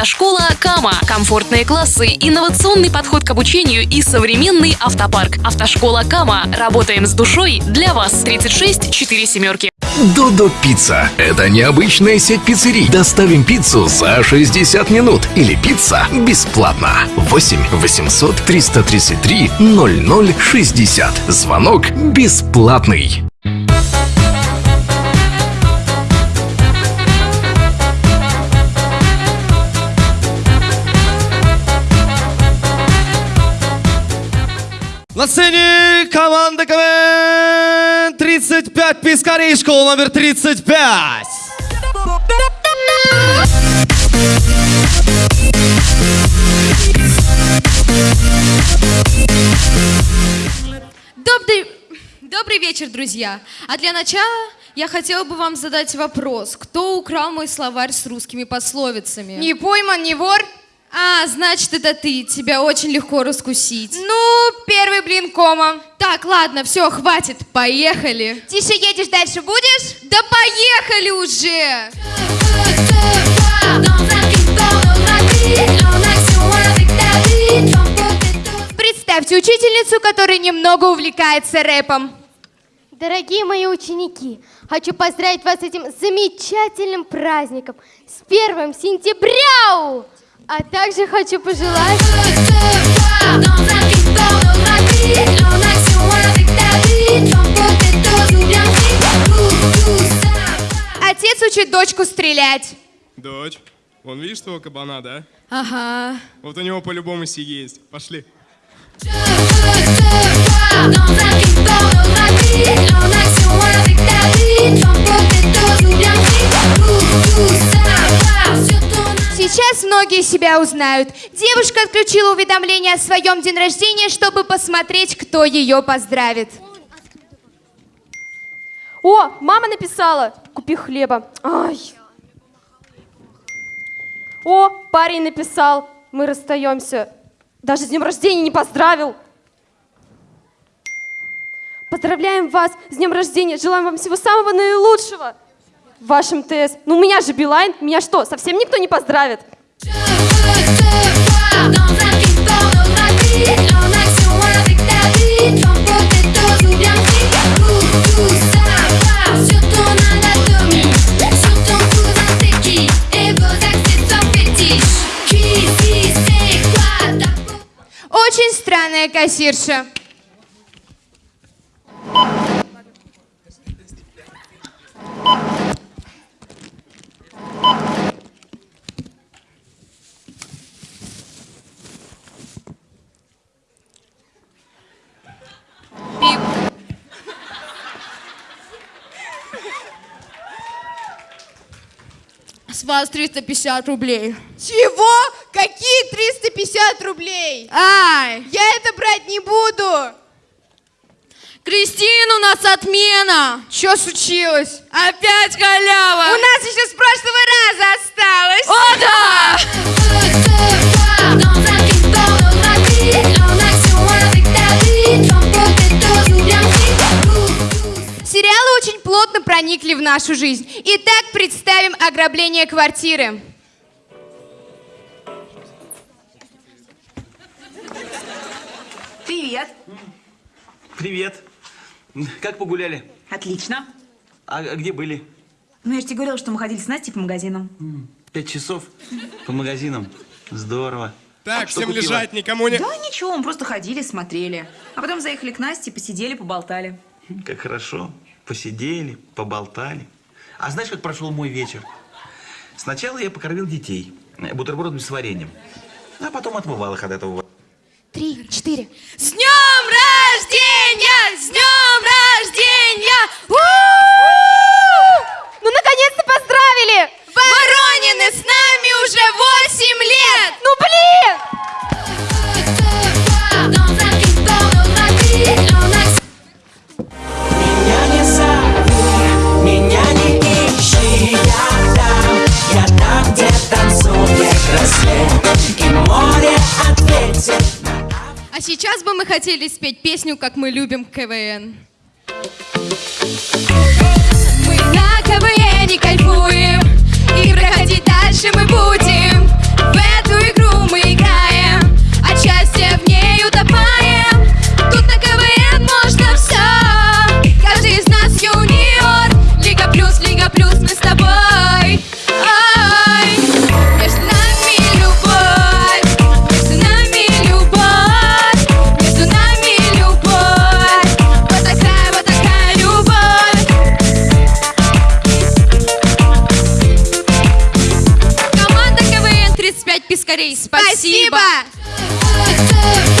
Автошкола Кама. Комфортные классы, инновационный подход к обучению и современный автопарк. Автошкола Кама. Работаем с душой для вас. 36 4 семерки. Додо Пицца. Это необычная сеть пиццерий. Доставим пиццу за 60 минут. Или пицца бесплатно. 8 800 333 0060. Звонок бесплатный. Сцене команда КВН 35 Пискарей, школа номер 35. Добрый, добрый вечер, друзья. А для начала я хотела бы вам задать вопрос. Кто украл мой словарь с русскими пословицами? Не пойман, не вор. А, значит, это ты. Тебя очень легко раскусить. Ну, первый блин кома. Так, ладно, все, хватит. Поехали. Тише едешь, дальше будешь? Да поехали уже! Представьте учительницу, которая немного увлекается рэпом. Дорогие мои ученики, хочу поздравить вас с этим замечательным праздником, с первым сентября! А также хочу пожелать... Отец учит дочку стрелять. Дочь, вон видишь того кабана, да? Ага. Вот у него по-любому си есть. Пошли. Сейчас многие себя узнают. Девушка отключила уведомление о своем день рождения, чтобы посмотреть, кто ее поздравит. О, мама написала, купи хлеба. Ай. О, парень написал, мы расстаемся. Даже с днем рождения не поздравил. Поздравляем вас с днем рождения, желаем вам всего самого наилучшего в вашем ТС. Ну, у меня же Билайн, меня что, совсем никто не поздравит? Очень странная кассирша. С вас 350 рублей. Чего? Какие 350 рублей? Ай! Я это брать не буду. Кристина, у нас отмена! Что случилось? Опять халява! У нас еще с прошлого раза осталось. Очень плотно проникли в нашу жизнь. Итак, представим ограбление квартиры. Привет. Привет. Как погуляли? Отлично. А где были? Ну, я же тебе говорила, что мы ходили с Настей по магазинам. Пять часов по магазинам. Здорово. Так, Что всем купила? лежать, никому не... Да ничего, мы просто ходили, смотрели. А потом заехали к Насте, посидели, поболтали. Как хорошо. Посидели, поболтали. А знаешь, как прошел мой вечер? Сначала я покормил детей бутербродами с вареньем. А потом отмывал их от этого. Мы хотели спеть песню «Как мы любим КВН». Мы скорей. Спасибо. Спасибо.